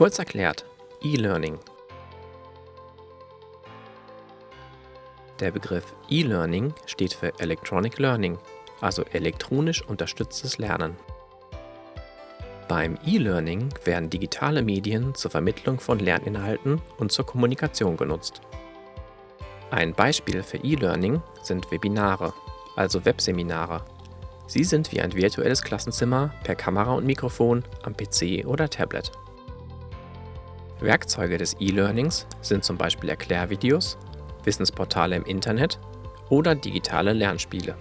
Kurz erklärt, E-Learning. Der Begriff E-Learning steht für Electronic Learning, also elektronisch unterstütztes Lernen. Beim E-Learning werden digitale Medien zur Vermittlung von Lerninhalten und zur Kommunikation genutzt. Ein Beispiel für E-Learning sind Webinare, also Webseminare. Sie sind wie ein virtuelles Klassenzimmer per Kamera und Mikrofon am PC oder Tablet. Werkzeuge des E-Learnings sind zum Beispiel Erklärvideos, Wissensportale im Internet oder digitale Lernspiele